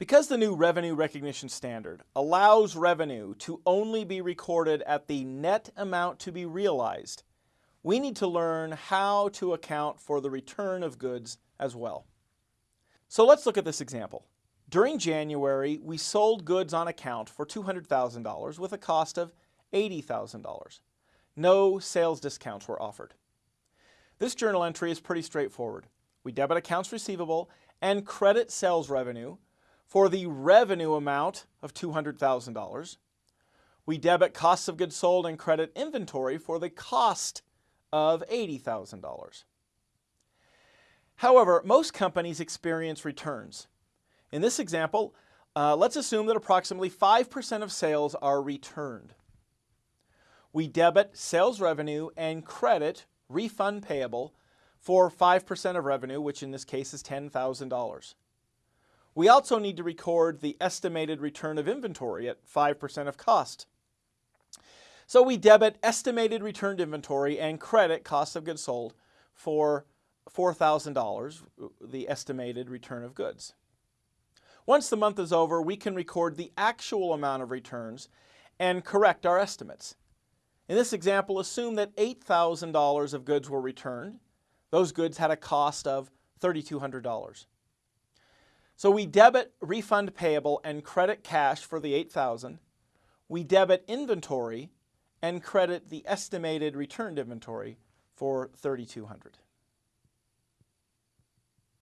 Because the new revenue recognition standard allows revenue to only be recorded at the net amount to be realized, we need to learn how to account for the return of goods as well. So let's look at this example. During January, we sold goods on account for $200,000 with a cost of $80,000. No sales discounts were offered. This journal entry is pretty straightforward. We debit accounts receivable and credit sales revenue for the revenue amount of $200,000. We debit costs of goods sold and credit inventory for the cost of $80,000. However, most companies experience returns. In this example, uh, let's assume that approximately 5% of sales are returned. We debit sales revenue and credit refund payable for 5% of revenue, which in this case is $10,000. We also need to record the estimated return of inventory at 5% of cost. So we debit estimated returned inventory and credit cost of goods sold for $4,000, the estimated return of goods. Once the month is over, we can record the actual amount of returns and correct our estimates. In this example, assume that $8,000 of goods were returned. Those goods had a cost of $3,200. So we debit refund payable and credit cash for the 8000 We debit inventory and credit the estimated returned inventory for 3200